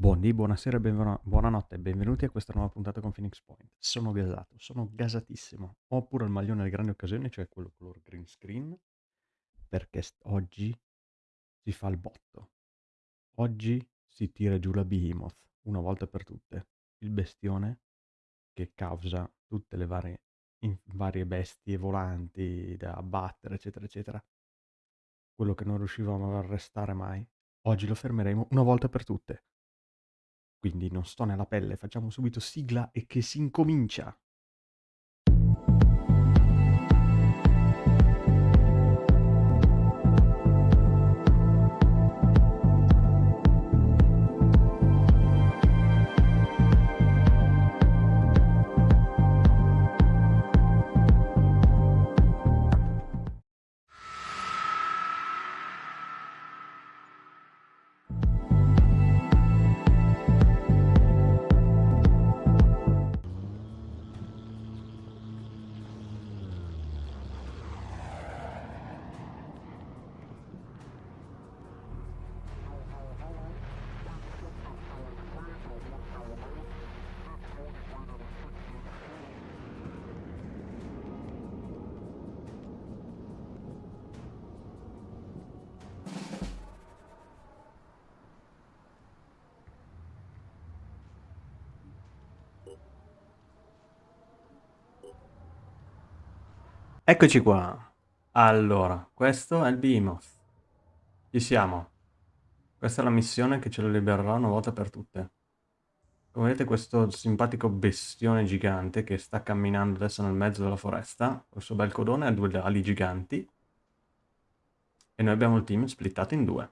Buondì, buonasera benvenu- buonanotte e benvenuti a questa nuova puntata con Phoenix Point. Sono gasato, sono gasatissimo. Ho pure il maglione alle grandi occasioni, cioè quello color green screen, perché st- oggi si fa il botto. Oggi si tira giù la Behemoth, una volta per tutte. Il bestione che causa tutte le varie, in- varie bestie volanti da abbattere, eccetera, eccetera. Quello che non riuscivamo ad arrestare mai. Oggi lo fermeremo una volta per tutte. Quindi non sto nella pelle, facciamo subito sigla e che si incomincia. Eccoci qua. Allora, questo è il Behemoth. Ci siamo. Questa è la missione che ce lo libererà una volta per tutte. Come vedete questo simpatico bestione gigante che sta camminando adesso nel mezzo della foresta, il suo bel codone ha due ali giganti e noi abbiamo il team splittato in due.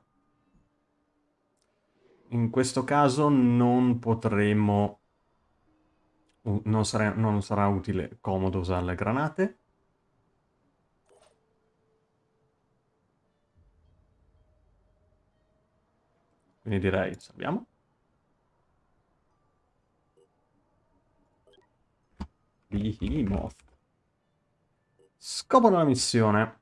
In questo caso non potremo... Non sarà, non sarà utile, comodo usare le granate, Quindi direi salviamo. Behemoth. Scopo della missione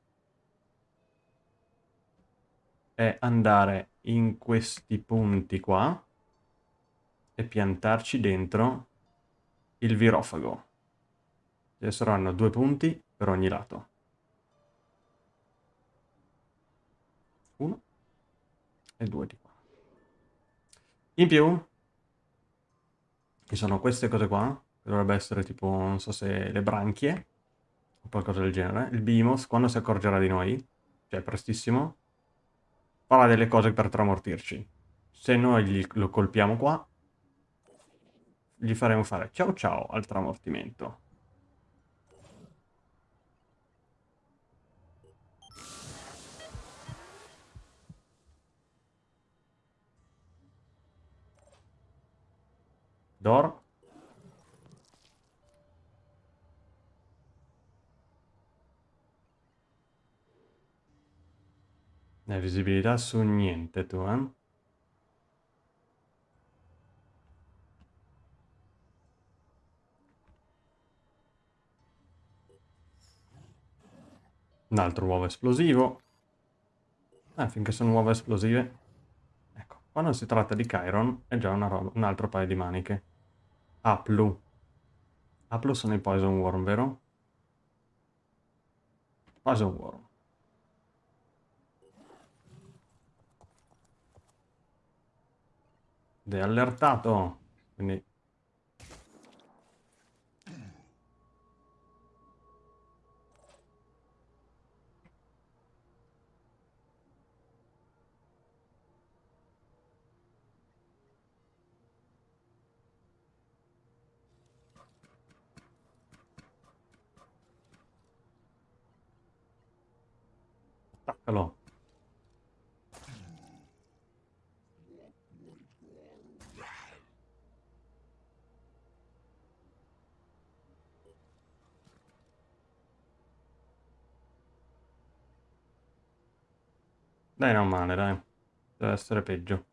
è andare in questi punti qua e piantarci dentro il virofago. Ci saranno due punti per ogni lato. Uno e due di qua. In più, ci sono queste cose qua, che dovrebbe essere tipo, non so se le branchie, o qualcosa del genere. Il Behemoth, quando si accorgerà di noi, cioè prestissimo, farà delle cose per tramortirci. Se noi gli, lo colpiamo qua, gli faremo fare ciao ciao al tramortimento. Dor. Ne visibilità su niente tu? Un altro uovo esplosivo. Eh, finché sono uova esplosive. Ecco, quando si tratta di Chiron è già un altro paio di maniche. Aplu. Aplu sono i Poison Worm, vero? Poison Worm. Ed è allertato. Quindi Attaccalo. Dai, non male, dai. Deve essere peggio.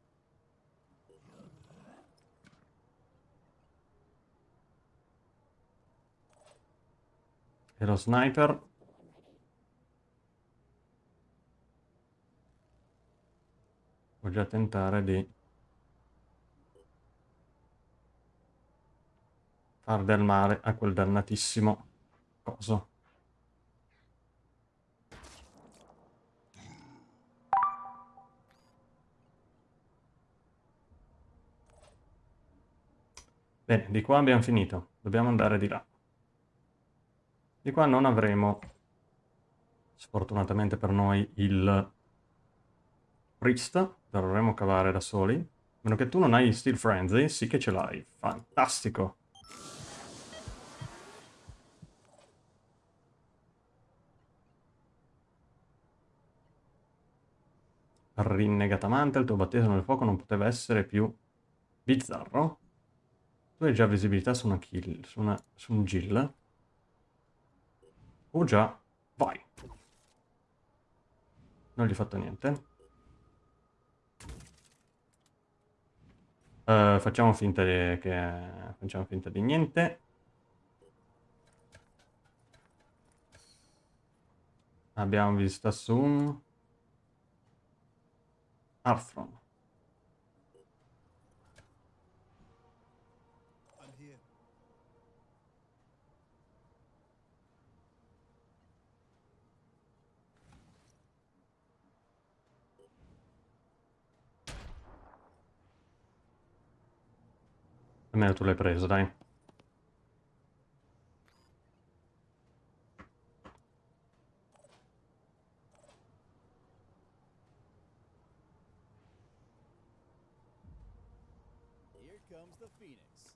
E lo sniper Voglio tentare di far del male a quel dannatissimo coso. Bene, di qua abbiamo finito. Dobbiamo andare di là. Di qua non avremo, sfortunatamente per noi, il Priest. Dovremmo cavare da soli. A meno che tu non hai Steel Frenzy, sì che ce l'hai. Fantastico. Rinnegatamente, il tuo battesimo nel fuoco non poteva essere più bizzarro. Tu hai già visibilità su una kill, su, una, su un Jill. Oh già, vai. Non gli ho fatto niente. Uh, facciamo finta di, che... Facciamo finta di niente. Abbiamo visto su un... Arthron. Almeno tu l'hai preso, dai.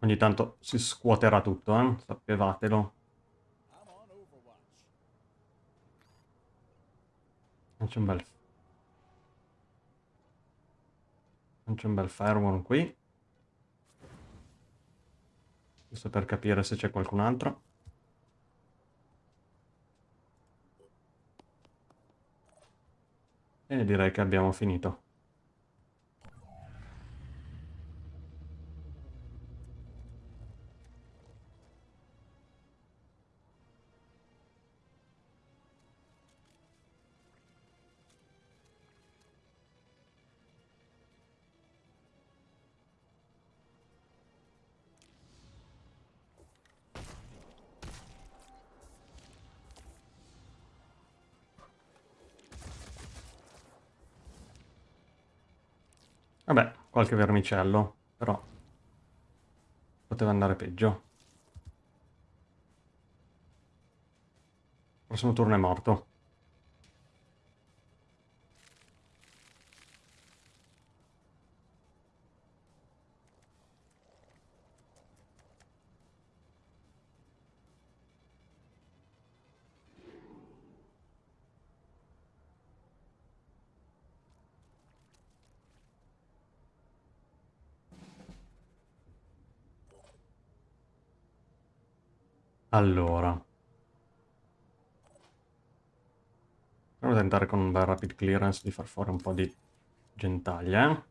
Ogni tanto si scuoterà tutto, eh? Sappiatelo. C'è un bel... C'è un bel firewall qui. Giusto per capire se c'è qualcun altro. E direi che abbiamo finito. Qualche vermicello, però poteva andare peggio. Il prossimo turno è morto. Allora. Proviamo a tentare con un bel rapid clearance di far fuori un po' di gentaglia.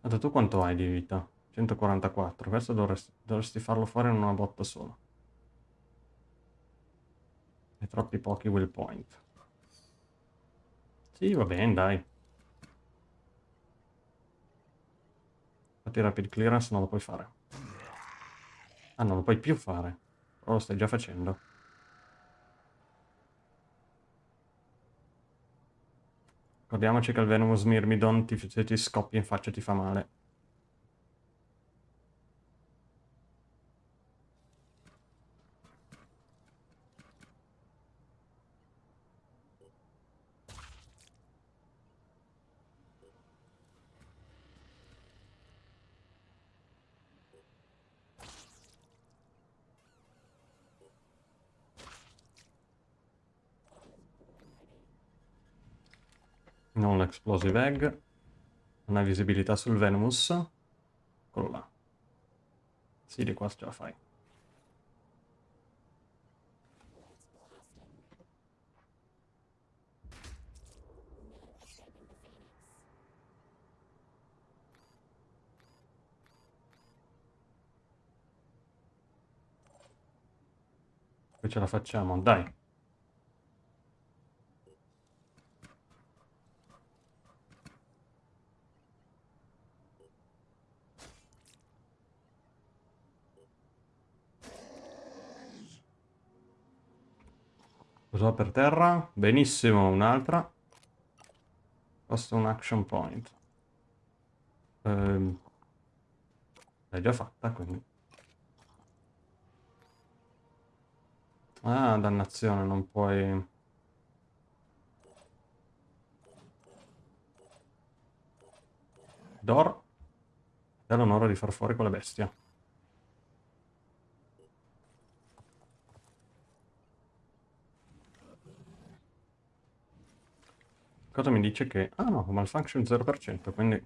Guarda, tu quanto hai di vita? 144. Questo dovresti, dovresti farlo fuori in una botta sola. Hai troppi pochi will point. Sì, va bene, dai. Infatti rapid clearance non lo puoi fare. Ah, non lo puoi più fare. Però lo stai già facendo. Ricordiamoci che il Venomous Myrmidon ti, se ti scoppia in faccia ti fa male. Non l'explosive egg. Hai visibilità sul Venomous. Eccolo là. Sì, di qua ce la fai. Qui ce la facciamo, dai. Cosa per terra? Benissimo, un'altra. Costa un action point. Ehm, L'hai già fatta, quindi. Ah, dannazione, non puoi... Dor, è l'onore di far fuori quella bestia. Cosa mi dice che... Ah no, malfunction 0%, quindi...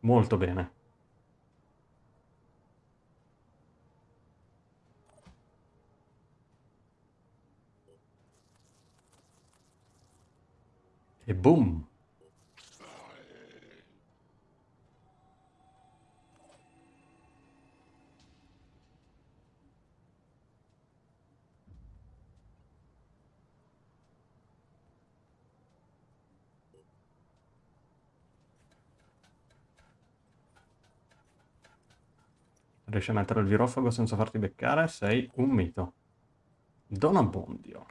Molto bene. E boom! Riesci a mettere il virofago senza farti beccare? Sei un mito. Don Abbondio.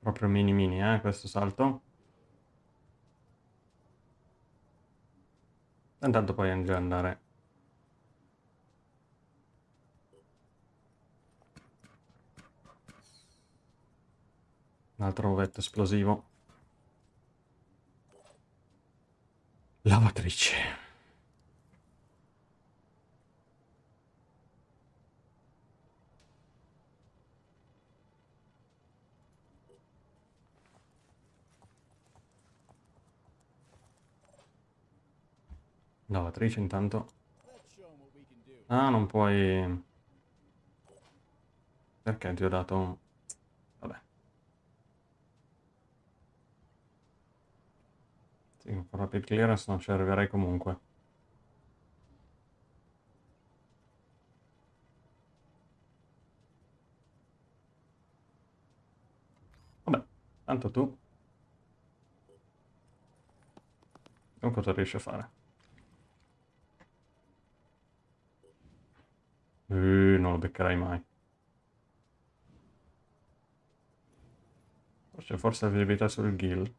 Proprio mini mini, eh, questo salto. Intanto ad andare Un altro ovetto esplosivo. Lavatrice. Lavatrice intanto. Ah, non puoi... Perché ti ho dato... Sì, con rapid clearance non ci arriverei comunque. Vabbè, tanto tu... Non cosa riesci a fare. Uh, non lo beccherai mai. Forse, forse la visibilità sul ghill.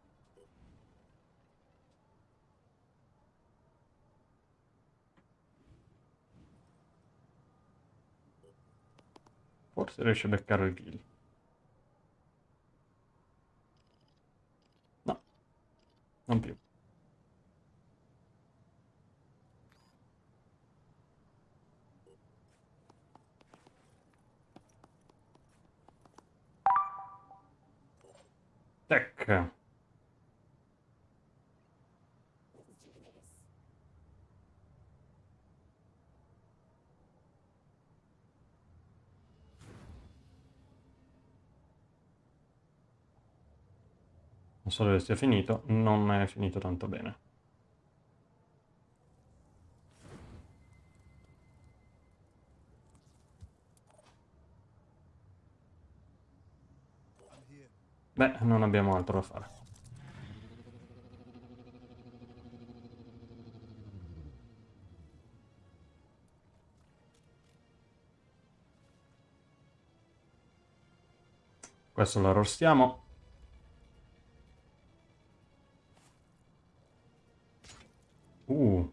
Forse riesce a beccare il kill. No, non più. Tech. Non so dove sia finito, non è finito tanto bene. Beh, non abbiamo altro da fare. Questo lo arrostiamo. Uh.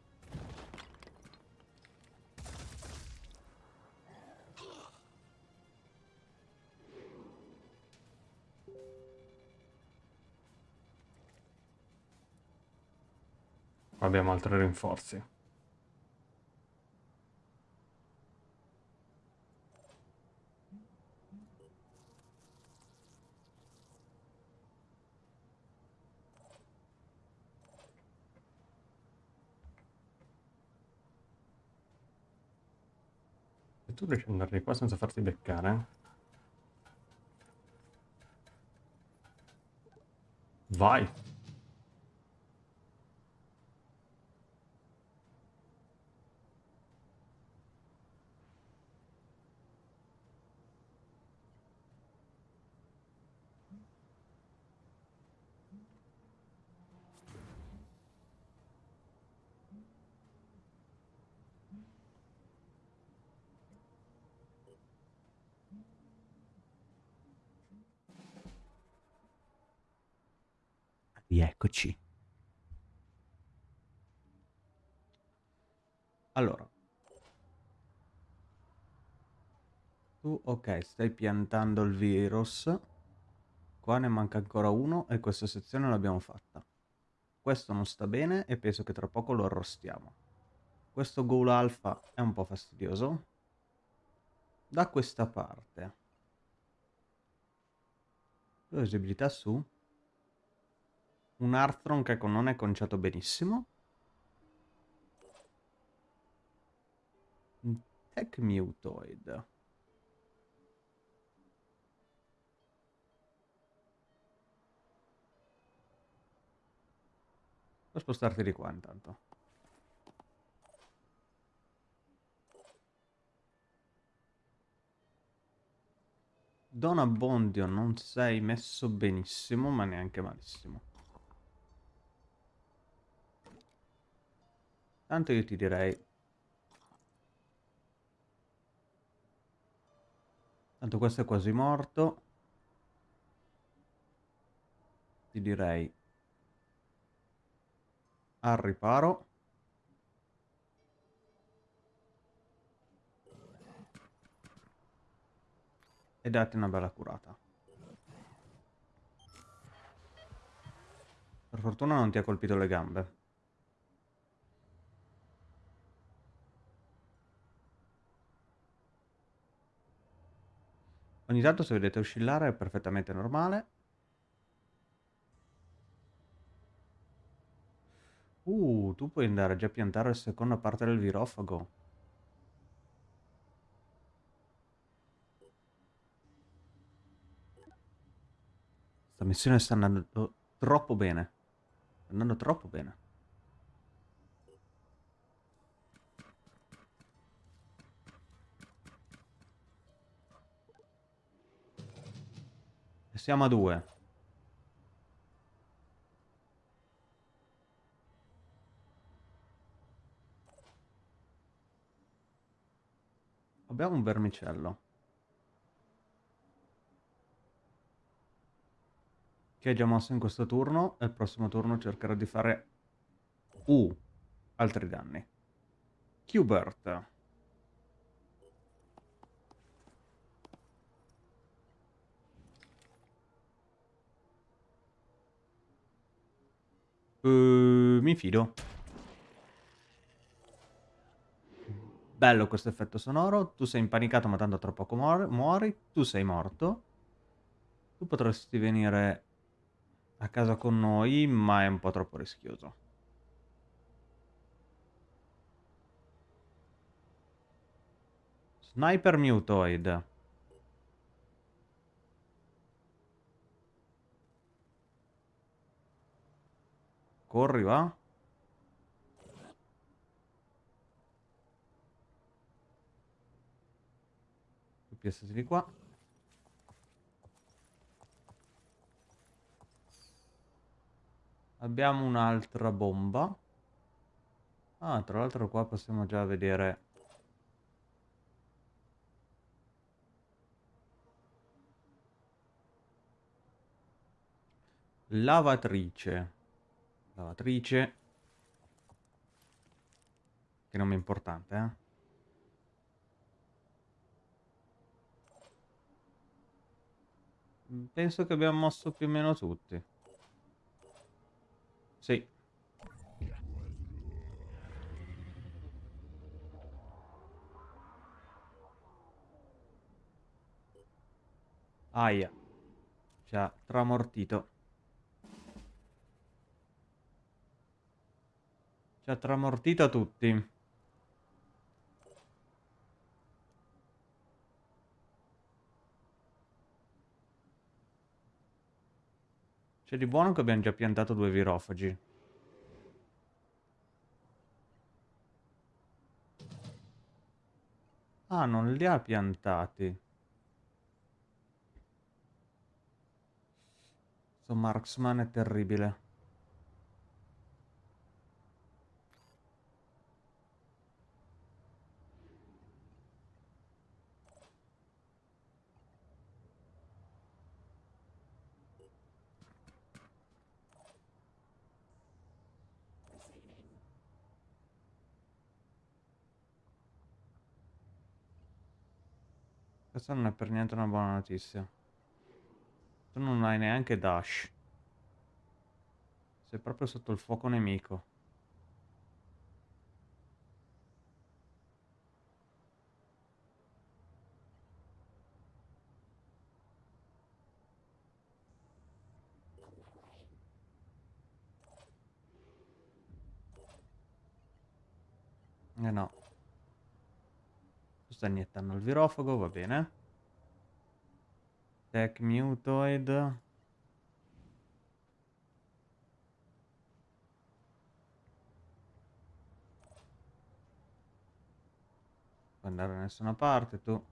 Abbiamo altri rinforzi. Tu riesci ad andare di qua senza farti beccare? Vai! Rieccoci. Allora. Tu, ok, stai piantando il virus. Qua ne manca ancora uno e questa sezione l'abbiamo fatta. Questo non sta bene e penso che tra poco lo arrostiamo. Questo goal alfa è un po' fastidioso. Da questa parte. Visibilità su. Un Arthron che non è conciato benissimo. Un Tech Mutoid. Puoi spostarti di qua intanto. Don Abbondio non sei messo benissimo, ma neanche malissimo. Tanto io ti direi... Tanto questo è quasi morto. Ti direi al riparo. E date una bella curata. Per fortuna non ti ha colpito le gambe. Ogni tanto se vedete oscillare è perfettamente normale. Uh, tu puoi andare già a piantare la seconda parte del virofago. Questa missione sta andando troppo bene. Sta andando troppo bene. Siamo a due. Abbiamo un vermicello. Che è già mosso in questo turno e il prossimo turno cercherò di fare uh, altri danni. Qbert. Uh, mi fido. Bello questo effetto sonoro. Tu sei impanicato ma tanto tra poco muori. Tu sei morto. Tu potresti venire a casa con noi, ma è un po' troppo rischioso. Sniper Mutoid. Corri, va? piazzati di qua. Abbiamo un'altra bomba. Ah, tra l'altro qua possiamo già vedere... Lavatrice. Lavatrice. Che nome importante, eh? Penso che abbiamo mosso più o meno tutti. Sì. Aia. Ci ha tramortito. Ci ha tramortito tutti. C'è di buono che abbiamo già piantato due virofagi. Ah, non li ha piantati. Questo marksman è terribile. Questa non è per niente una buona notizia. Tu non hai neanche dash. Sei proprio sotto il fuoco nemico. Eh no. Sta iniettando il virofago, va bene. Tech Mutoid. Andare da nessuna parte tu.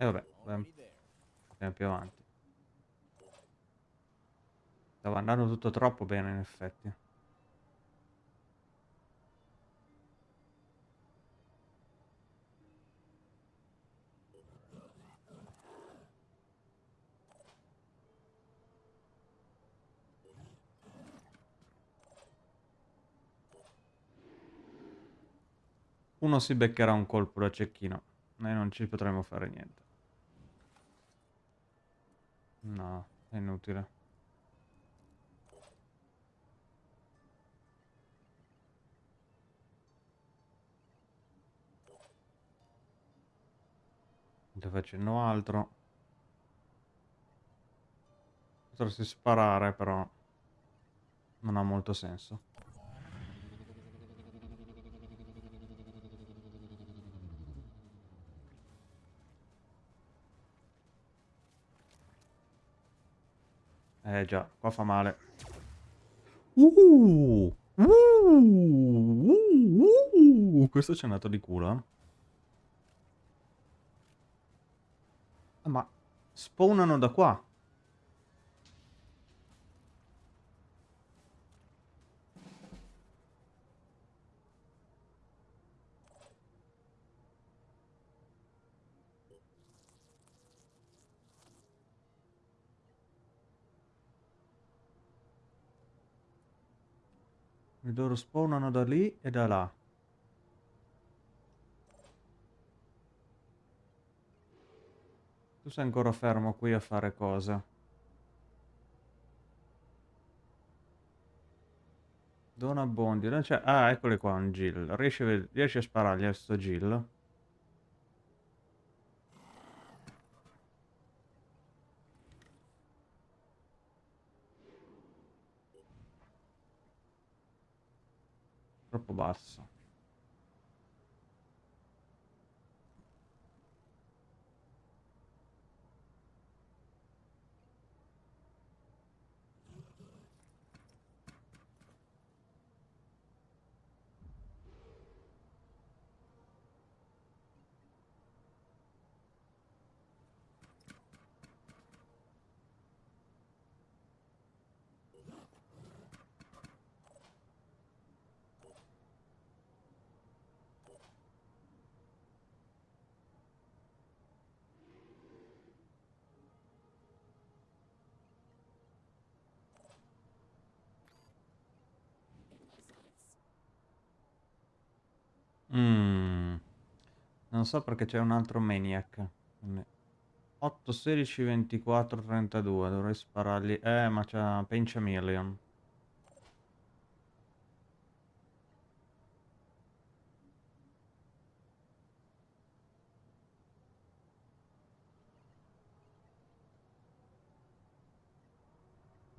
E vabbè, andiamo più avanti. Stava andando tutto troppo bene in effetti. Uno si beccherà un colpo da cecchino. Noi non ci potremo fare niente. No, è inutile. Non facendo altro. Potresti sparare, però non ha molto senso. Eh già, qua fa male. Uh, uh, uh, uh, questo ci è andato di culo. Eh? Ma spawnano da qua. Loro spawnano da lì e da là. Tu sei ancora fermo qui a fare cosa? Dona Bondi. Ah, eccoli qua un Jill. Riesci a, a sparargli a sto Jill? Troppo basso. Non so perché c'è un altro maniac. 8, 16, 24, 32. Dovrei sparargli. Eh, ma c'ha Pinch a Million.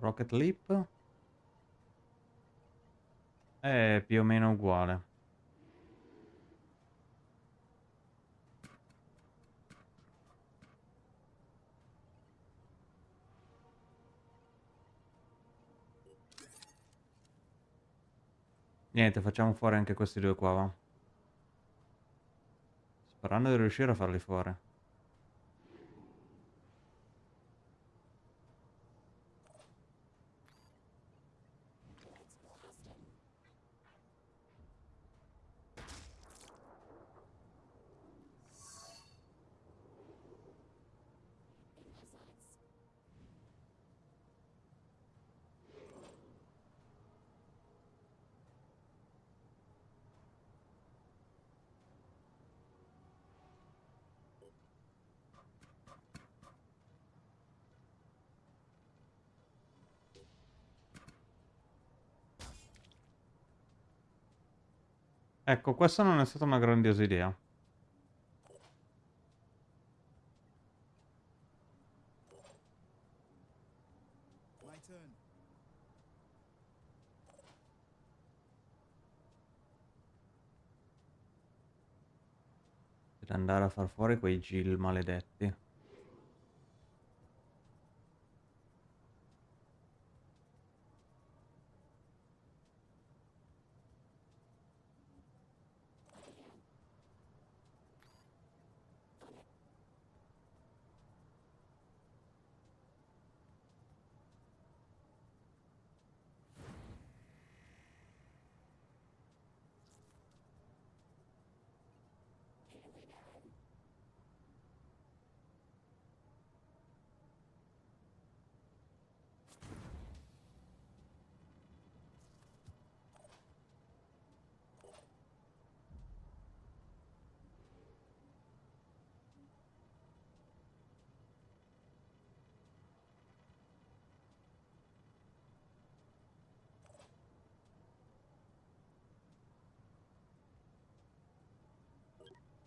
Rocket Leap? È più o meno uguale. Niente, facciamo fuori anche questi due qua, va. Sperando di riuscire a farli fuori. Ecco, questa non è stata una grandiosa idea. Deve andare a far fuori quei Gil maledetti.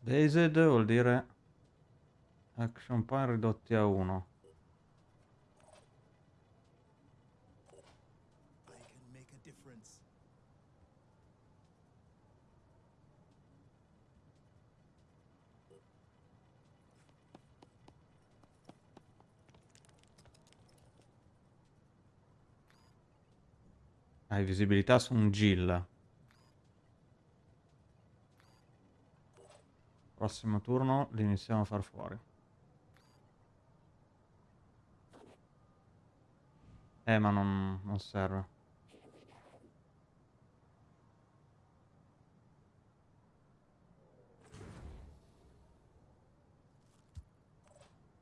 Dazed vuol dire action point ridotti a 1. Hai visibilità su un Gill. Prossimo turno li iniziamo a far fuori. Eh, ma non, non serve.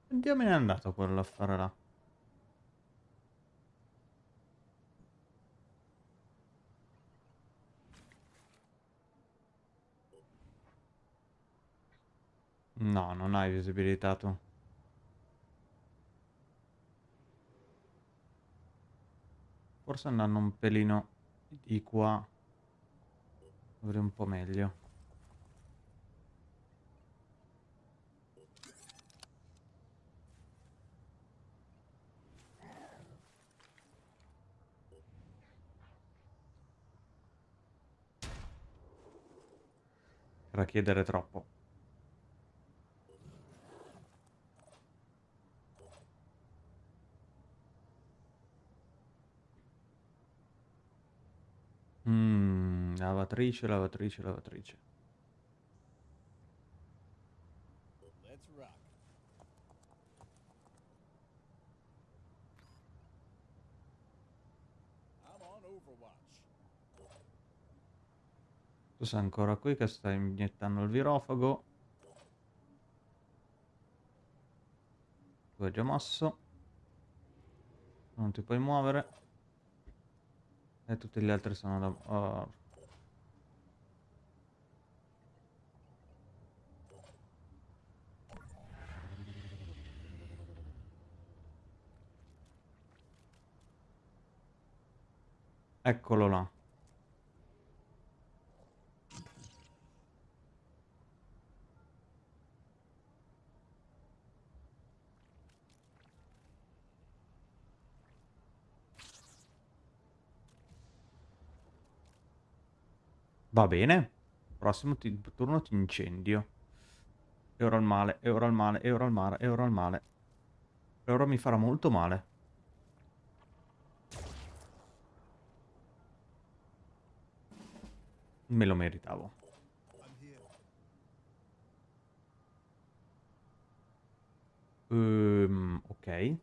Dio me ne è andato là. No, non hai visibilità tu. Forse andando un pelino di qua dovrei un po' meglio. Chiedere troppo. Mm, lavatrice, lavatrice, lavatrice. Tu sei ancora qui che stai iniettando il virofago. Tu hai già mosso. Non ti puoi muovere. E tutti gli altri sono da... Oh. Eccolo là. Va bene. Prossimo turno ti incendio. E ora il male, e ora il male, e ora il male, e ora il male. E ora mi farà molto male. Me lo meritavo. Um, ok.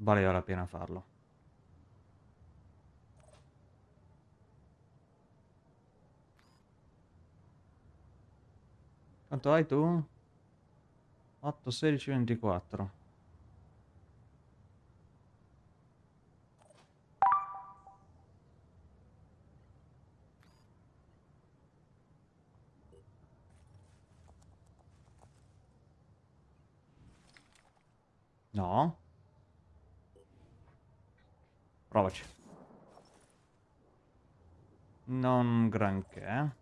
valeva la pena farlo. Quanto hai tu? 8, 16, 24. No. Provaci. Non granché.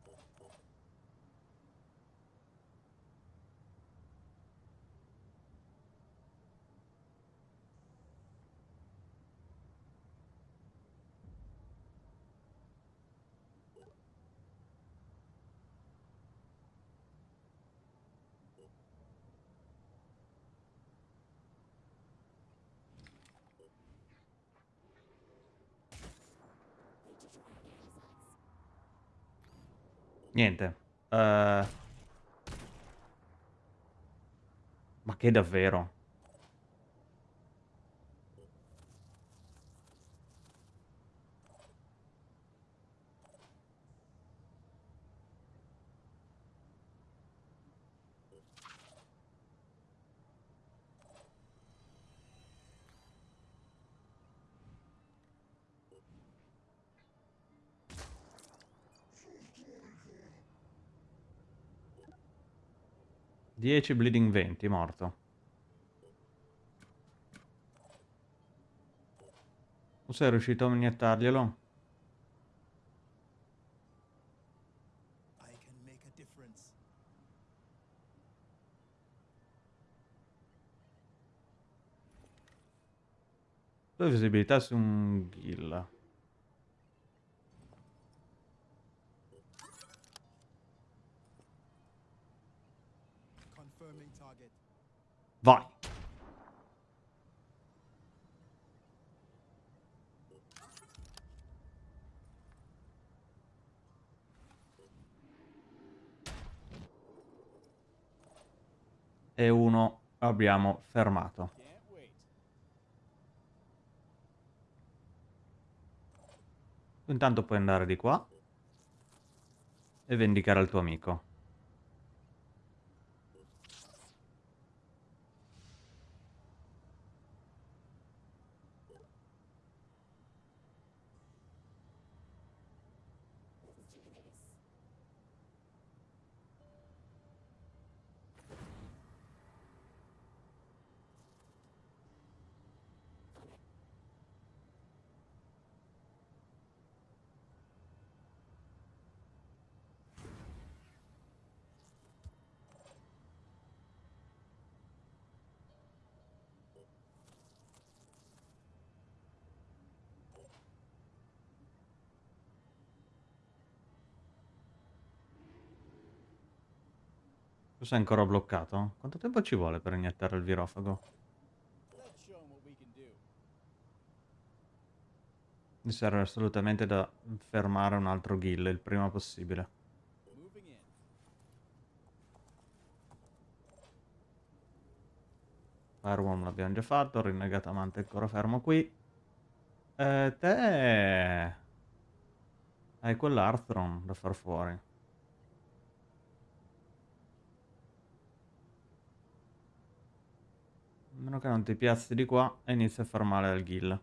'Niente. Uhm Ma che davvero? Dieci bleeding 20, morto. Tu sei riuscito a iniettarglielo? Due visibilità su un ghill. Vai. E uno abbiamo fermato. Intanto puoi andare di qua e vendicare il tuo amico. Sei ancora bloccato? Quanto tempo ci vuole per iniettare il virofago? Mi serve assolutamente da fermare un altro ghill il prima possibile. Fireworm l'abbiamo già fatto, rinnegato amante ancora fermo qui. Eh, te... Hai quell'Arthron da far fuori. A meno che non ti piazzi di qua e inizi a far male al ghill.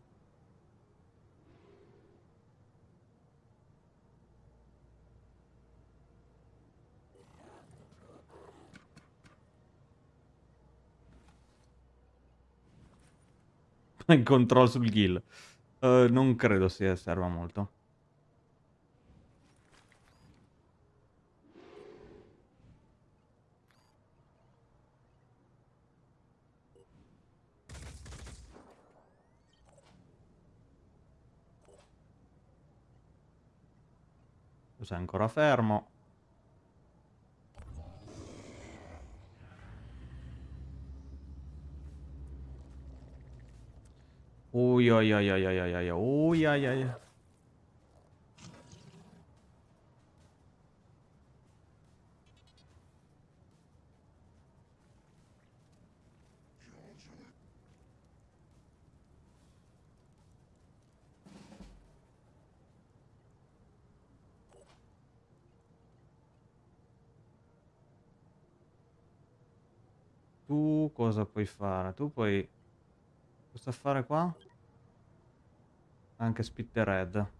Control sul ghill. Uh, non credo sia serva molto. Sei ancora fermo. Ui oi oi oi oi oi oi ui oi cosa puoi fare? Tu puoi... Cosa fare qua? Anche spittered.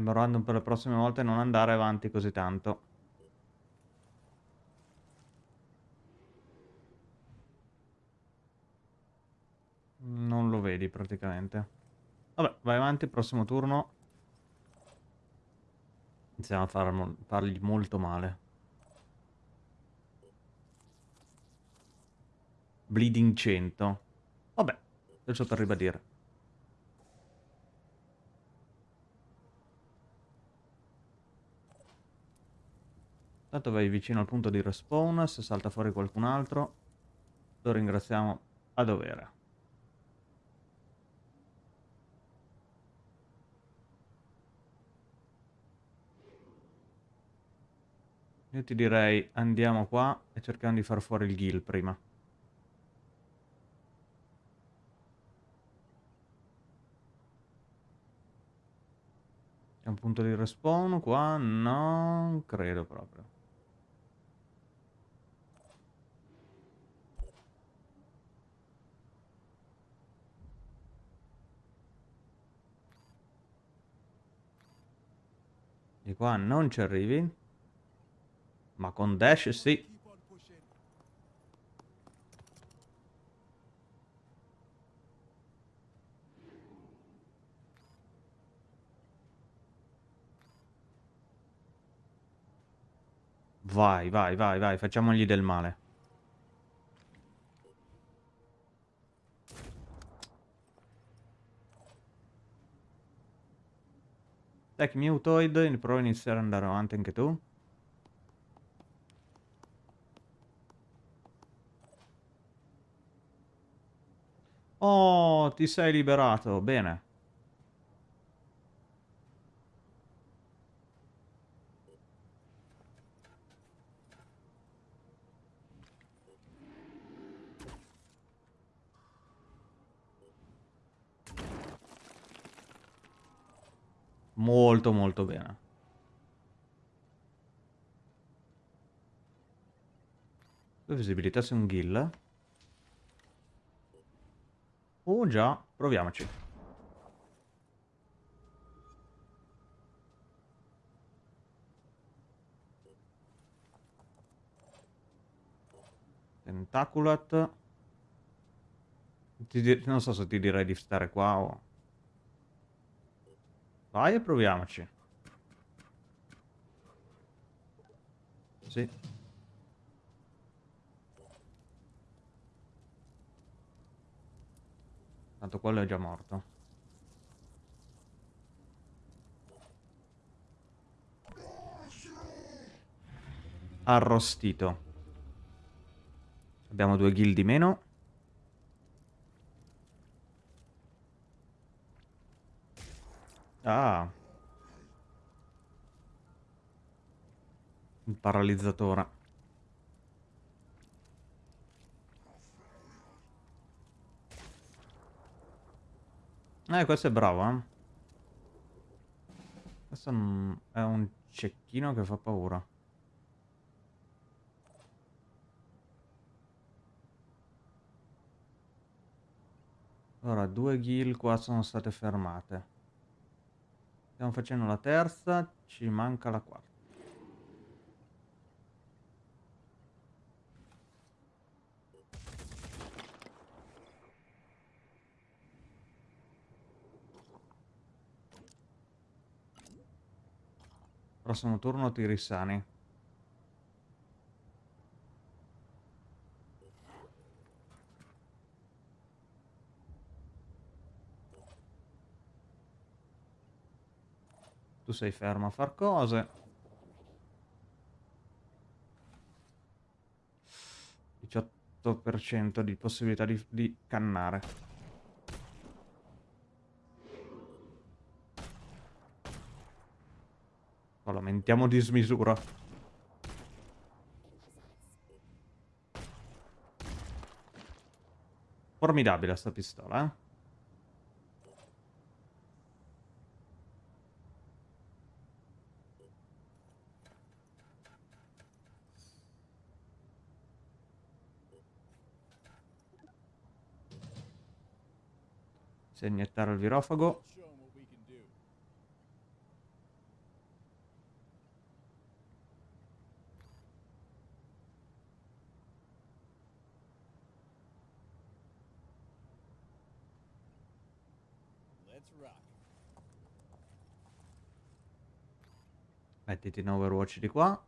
mi random per le prossime volte non andare avanti così tanto. Praticamente. Vabbè, vai avanti, prossimo turno. Iniziamo a far, fargli molto male. Bleeding 100. Vabbè, adesso per ribadire. Tanto vai vicino al punto di respawn, se salta fuori qualcun altro, lo ringraziamo a dovere. Io ti direi andiamo qua e cerchiamo di far fuori il ghill prima. C'è un punto di respawn qua? Non credo proprio. Di qua non ci arrivi. Ma con dash sì. Vai, vai, vai, vai, facciamogli del male. Tech Mutoid, provo a iniziare ad andare avanti anche tu. Oh, ti sei liberato, bene. Molto molto bene. visibilità su un ghill. Oh già, proviamoci. Tentaculat. non so se ti direi di stare qua o... Vai e proviamoci. Sì. Tanto quello è già morto. Arrostito. Abbiamo due ghill di meno. Ah. Il paralizzatore. Eh, questo è bravo, eh. Questo è un cecchino che fa paura. Allora, due ghill qua sono state fermate. Stiamo facendo la terza, ci manca la quarta. Prossimo turno ti risani. Tu sei fermo a far cose. 18% di possibilità di, di cannare. Lamentiamo di smisura. Formidabile sta pistola, eh. Iniettare il virofago Mettiti in Overwatch di qua.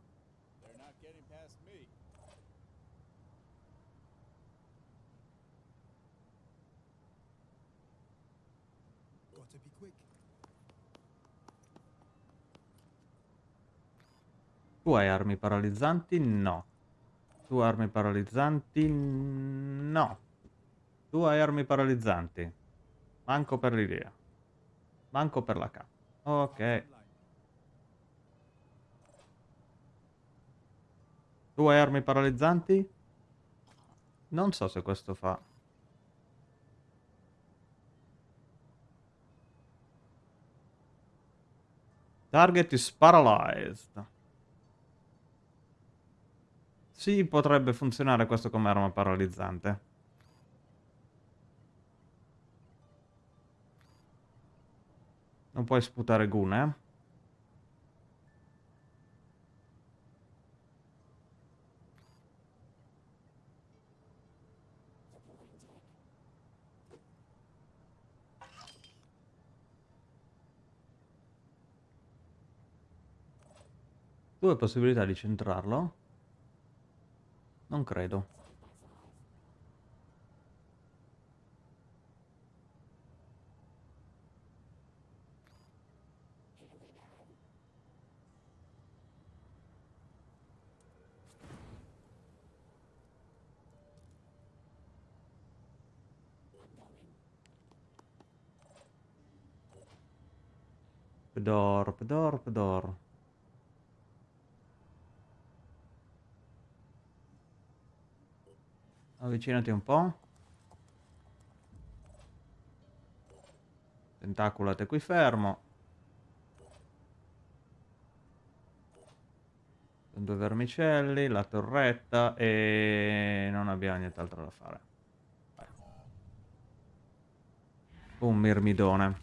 Tu hai armi paralizzanti? No. Tu armi paralizzanti? No. Tu hai armi paralizzanti. Manco per l'idea. Manco per la K. Ok. Hai armi paralizzanti? Non so se questo fa. Target is paralyzed. Sì, potrebbe funzionare questo come arma paralizzante. Non puoi sputare gune, eh? Due possibilità di centrarlo. Non credo. Pedor, pedor, pedor. Avvicinati un po'. Tentaculate qui fermo. Sono due vermicelli, la torretta e non abbiamo nient'altro da fare. Un mirmidone.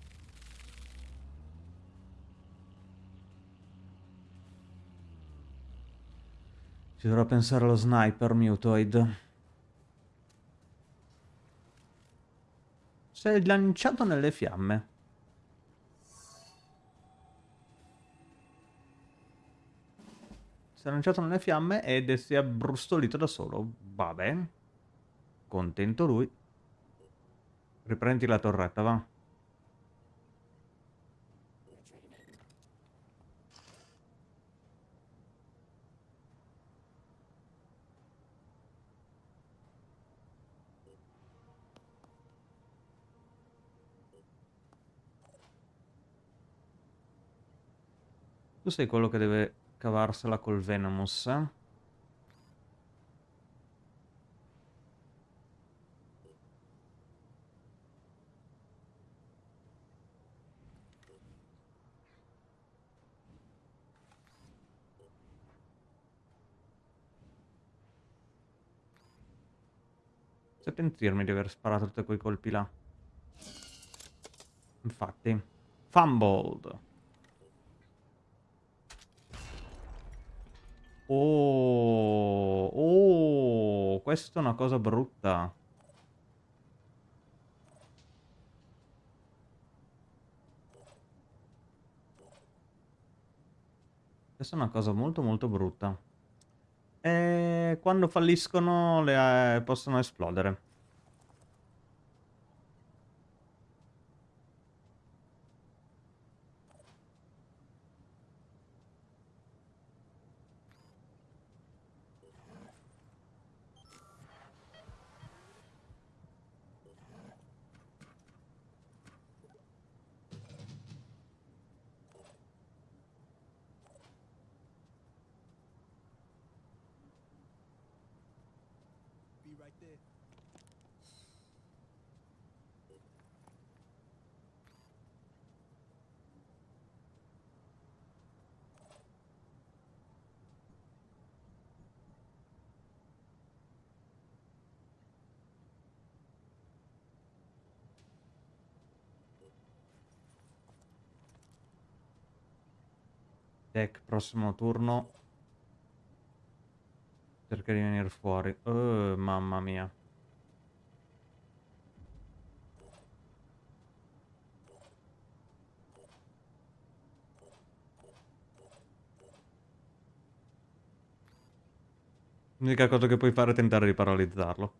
Ci dovrò pensare allo sniper mutoid. Si è lanciato nelle fiamme. Si è lanciato nelle fiamme ed si è abbrustolito da solo. Va bene. Contento lui. Riprendi la torretta, va. Tu sei quello che deve cavarsela col Venomous, eh? Se pentirmi di aver sparato tutti quei colpi là. Infatti. Fumbled. Oh, oh, questa è una cosa brutta. Questa è una cosa molto molto brutta. E quando falliscono le, eh, possono esplodere. Deck, prossimo turno di venire fuori. Oh, mamma mia. L'unica cosa che puoi fare è tentare di paralizzarlo.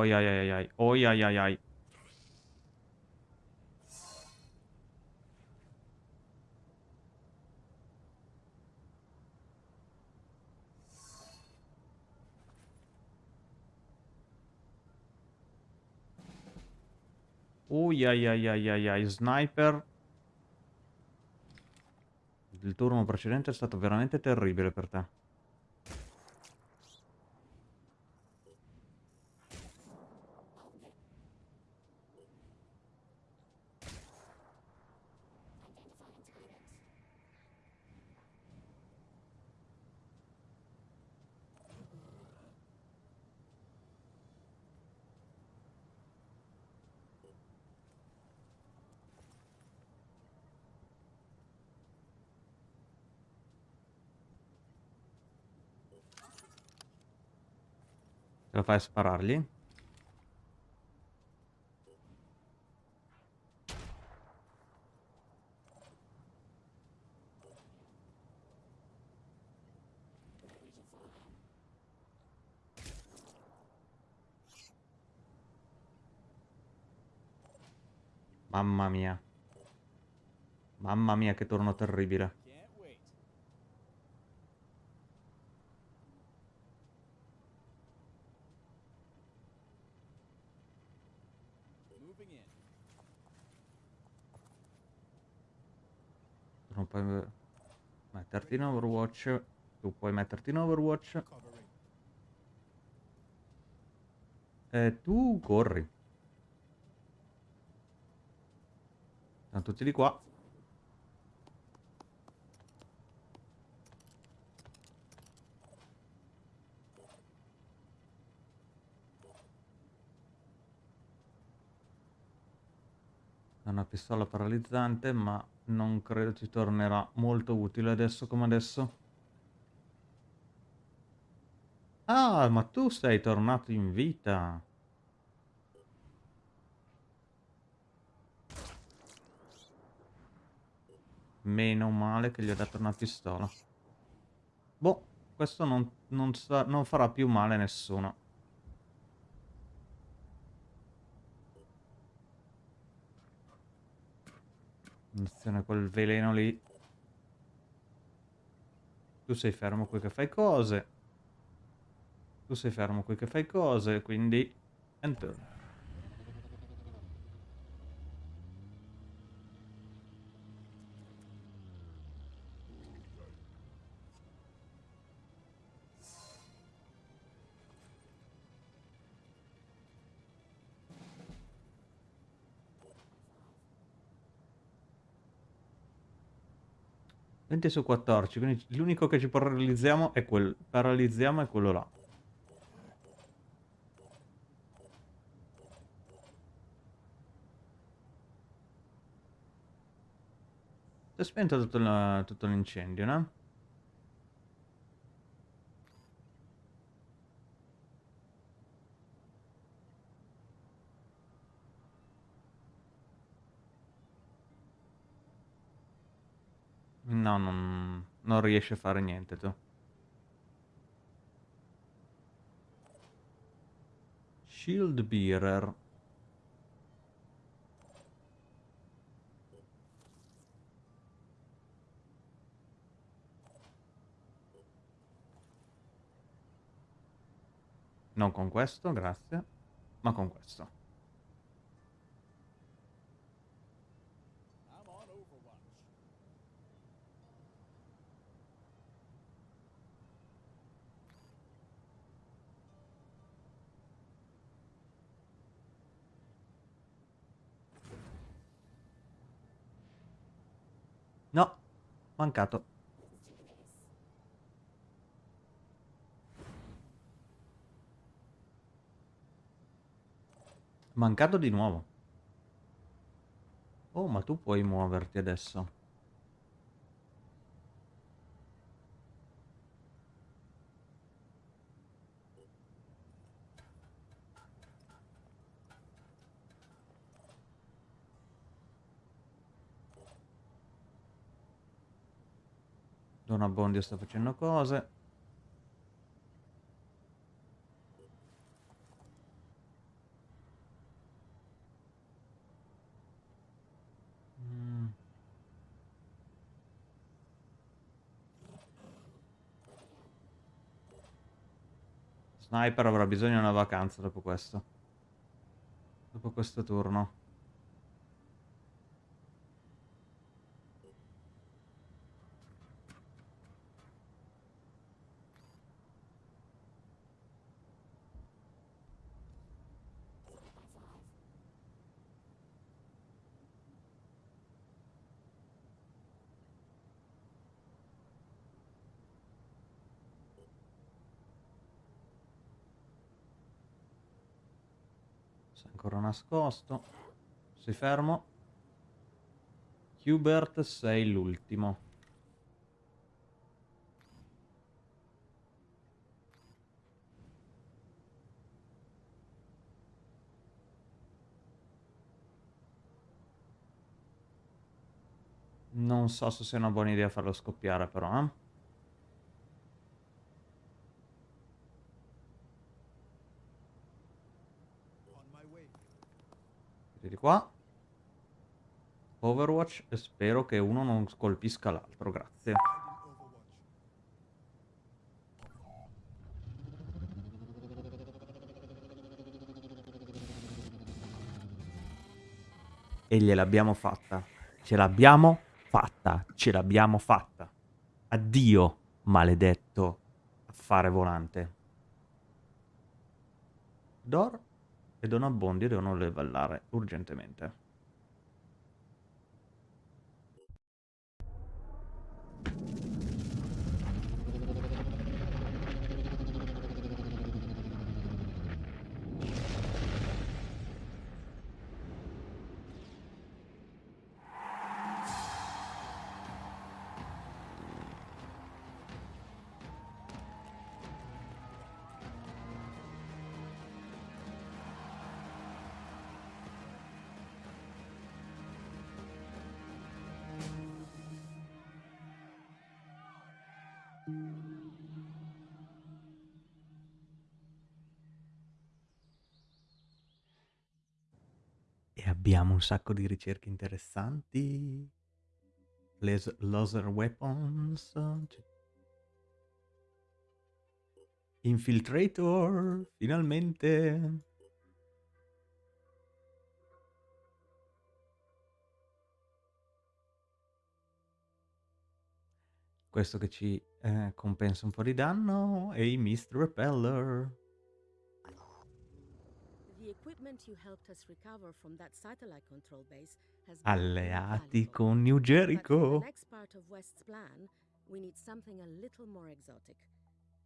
Oi ai ai ai. Oi ai ai ai. Ui ai ai ai ai ai. Sniper. Il turno precedente è stato veramente terribile per te. Ce la fai a sparargli? Mamma mia. Mamma mia che turno terribile. non puoi metterti in Overwatch. Tu puoi metterti in Overwatch. E tu corri. Sono tutti di qua. una pistola paralizzante, ma non credo ti tornerà molto utile adesso come adesso. Ah, ma tu sei tornato in vita. Meno male che gli ho dato una pistola. Boh, questo non, non, non farà più male a nessuno. Attenzione quel veleno lì. Tu sei fermo qui che fai cose. Tu sei fermo qui che fai cose, quindi... Enter. 20 su 14, quindi l'unico che ci paralizziamo è, quel, paralizziamo è quello là. Si è spento tutto l'incendio, no? No, non, non riesci a fare niente tu. Shield Bearer. Non con questo, grazie, ma con questo. No, mancato. Mancato di nuovo. Oh, ma tu puoi muoverti adesso. Don Abbondio sta facendo cose. Mm. Sniper avrà bisogno di una vacanza dopo questo. Dopo questo turno. ancora nascosto. Sei fermo. Hubert, sei l'ultimo. Non so se sia una buona idea farlo scoppiare però, eh. Di qua. Overwatch e spero che uno non colpisca l'altro, grazie. E gliel'abbiamo fatta. Ce l'abbiamo fatta. Ce l'abbiamo fatta. Addio, maledetto affare volante. Dor e Don Abbondio devono levellare urgentemente. E abbiamo un sacco di ricerche interessanti. Les laser weapons. Infiltrator, finalmente. Questo che ci eh, compensa un po' di danno e i Mist Repeller. Alleati con New Jericho. we need something a little more exotic.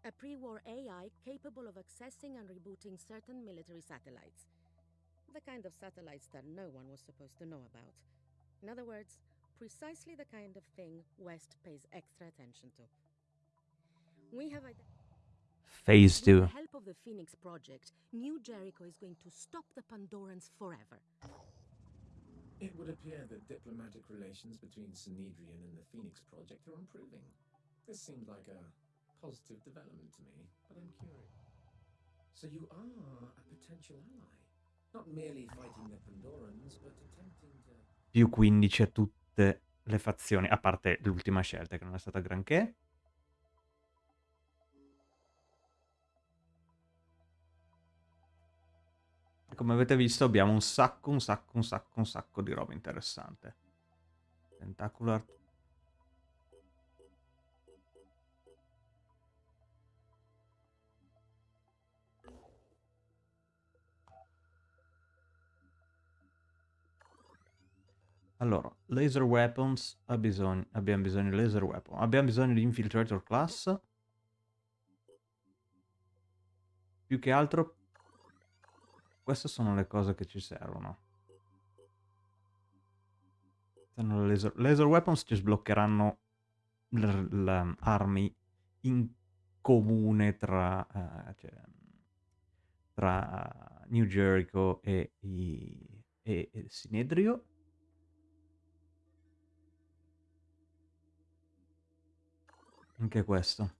A pre-war AI capable of accessing and rebooting certain military satellites. The kind of satellites that no one was supposed to know about. In other words, precisely the kind of thing West pays extra attention to. We have Phase 2. With the help of the Phoenix Project, New Jericho is going to stop the Pandorans forever. It would appear that diplomatic relations between Synedrian and the Phoenix Project are improving. This seemed like a positive development to me, but I'm curious. So you are a potential ally? Not merely fighting the Pandorans, but attempting to... Più 15 a tutte le fazioni, a parte l'ultima scelta che non è stata granché. come avete visto abbiamo un sacco, un sacco, un sacco, un sacco di roba interessante. Tentacular. Allora, laser weapons, bisogno, abbiamo bisogno di laser weapon, abbiamo bisogno di infiltrator class. Più che altro queste sono le cose che ci servono. Laser, laser weapons ci sbloccheranno armi in comune tra, uh, cioè, tra New Jericho e, i, e, e Anche questo.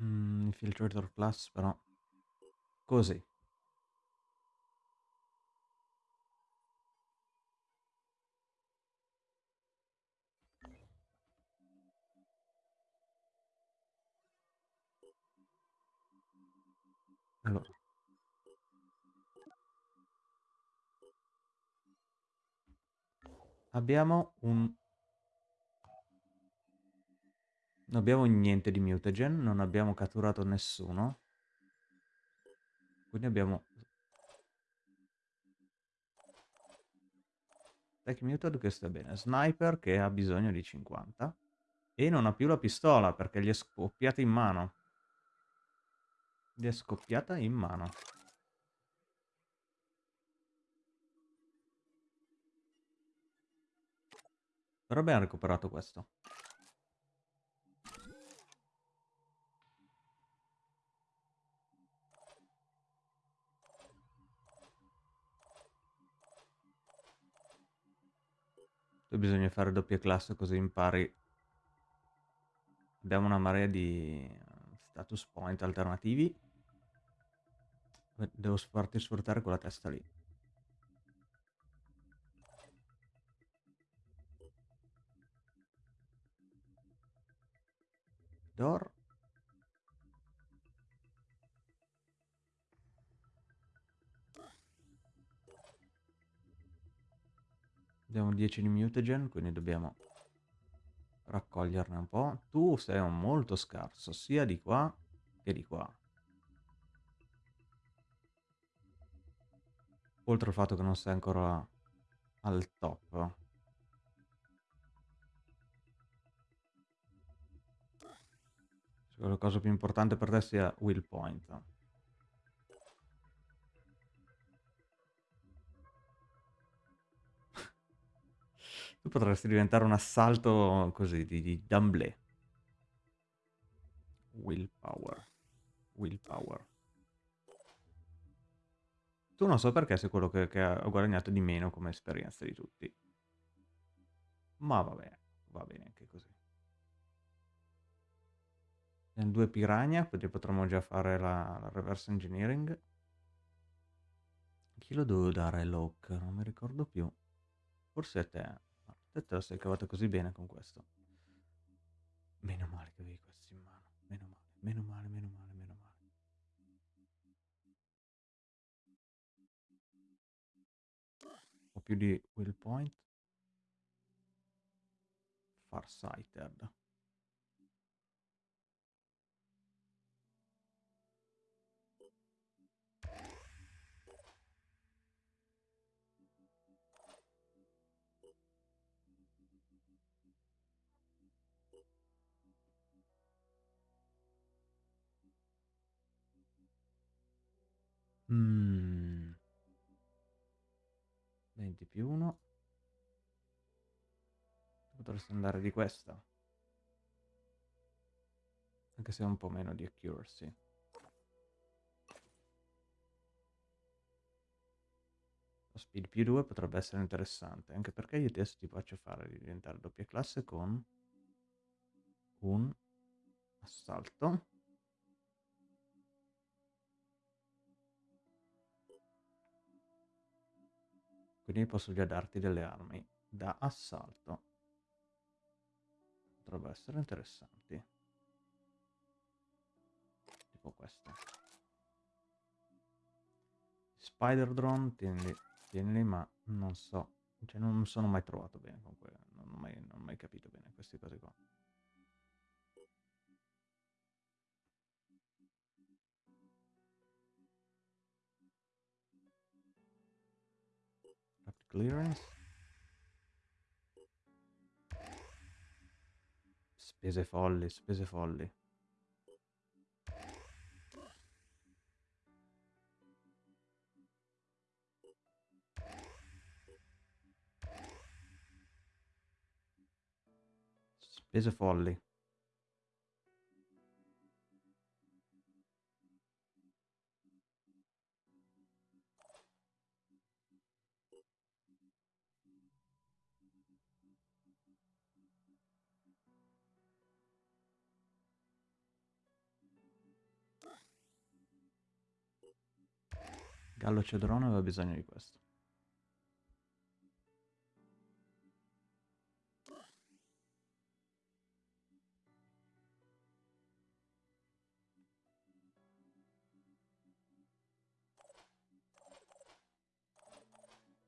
Mm, Infiltrator Plus però. Così. Allora. Abbiamo un... Non abbiamo niente di mutagen, non abbiamo catturato nessuno. Quindi abbiamo... Tech Muted che sta bene. Sniper che ha bisogno di 50. E non ha più la pistola perché gli è scoppiata in mano. Gli è scoppiata in mano. Però abbiamo recuperato questo. Poi bisogna fare doppia classe così impari. Abbiamo una marea di status point alternativi. Devo farti sfruttare quella testa lì. Door. Abbiamo 10 di mutagen, quindi dobbiamo raccoglierne un po'. Tu sei un molto scarso, sia di qua che di qua. Oltre al fatto che non sei ancora al top. La cosa più importante per te sia will point. Tu potresti diventare un assalto così di, di d'amblè. Willpower. Willpower. Tu non so perché sei quello che, che ha guadagnato di meno come esperienza di tutti. Ma vabbè, va bene anche così. Abbiamo due piranha, quindi potremmo già fare la, la reverse engineering. Chi lo devo dare Locke? Non mi ricordo più. Forse a te. Te te la sei cavata così bene con questo. Meno male che avevi questo in mano. Meno male, meno male, meno male, meno male. Ho più di will point. Farsighted. Mm. 20 più 1. Potresti andare di questa. Anche se è un po' meno di accuracy. Lo speed più 2 potrebbe essere interessante, anche perché io adesso ti faccio fare di diventare doppia classe con un assalto. Quindi posso già darti delle armi da assalto. Potrebbero essere interessanti. Tipo queste. Spider drone, tienili, tienili ma non so. Cioè non sono mai trovato bene con quello. Non ho mai, non ho mai capito bene queste cose qua. Clearance. Spese folli, spese folli. Spese folli. Gallo Cedrone aveva bisogno di questo.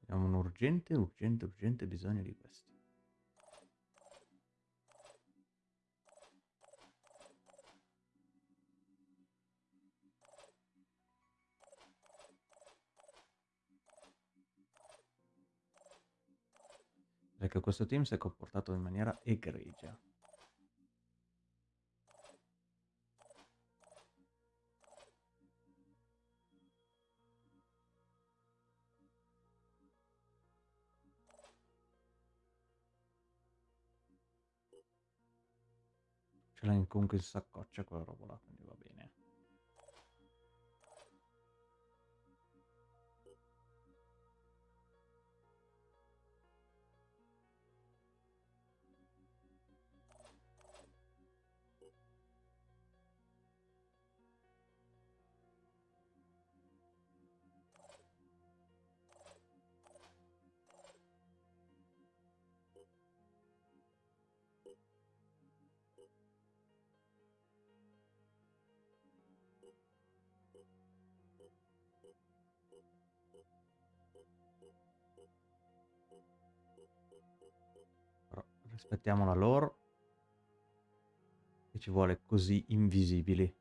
Abbiamo un urgente, urgente, urgente bisogno di questo. Perché questo team si è comportato in maniera egregia. Ce l'ha comunque in saccoccia quella roba là, quindi va bene. Però rispettiamo la lore che ci vuole così invisibili.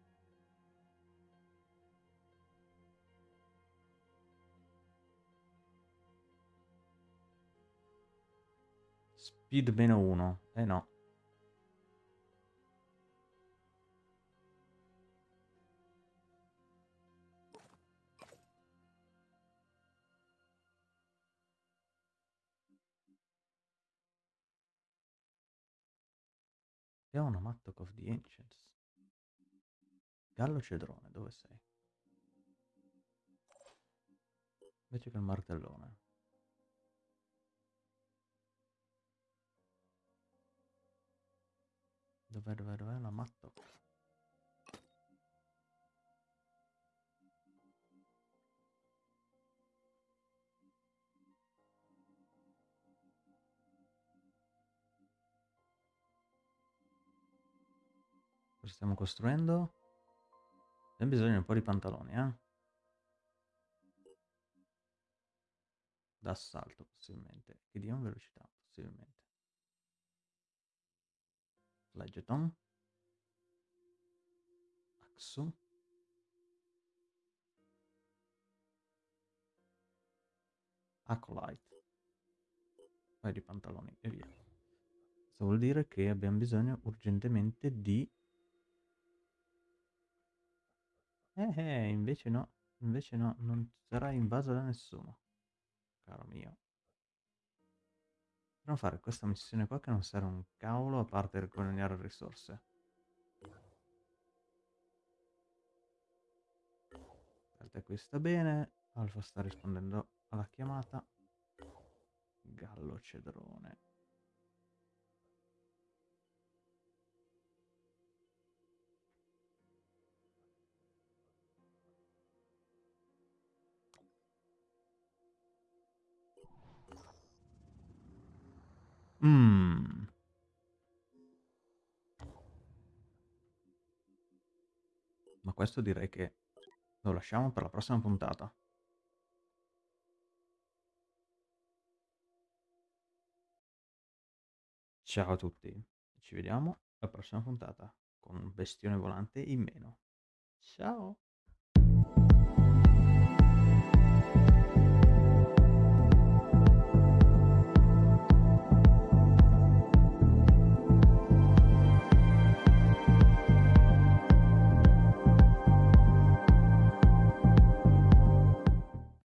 Speed meno uno. Eh no. Una Mattock of the Ancients. Gallo Cedrone, dove sei? Invece che il martellone. Dov'è, dov'è, dov'è la Mattock? Cosa stiamo costruendo? Abbiamo bisogno di un po' di pantaloni, eh? D'assalto, possibilmente. Che diano velocità, possibilmente. Fledgeton. Axu. Acolyte. Un paio di pantaloni e via. Questo vuol dire che abbiamo bisogno urgentemente di Eh, eh, invece no, invece no, non sarà invaso da nessuno, caro mio. Dobbiamo fare questa missione qua che non serve un cavolo a parte guadagnare risorse. Alta qui sta bene, Alfa sta rispondendo alla chiamata. Gallo cedrone. Mm. Ma questo direi che lo lasciamo per la prossima puntata. Ciao a tutti, ci vediamo alla prossima puntata con un bestione volante in meno. Ciao!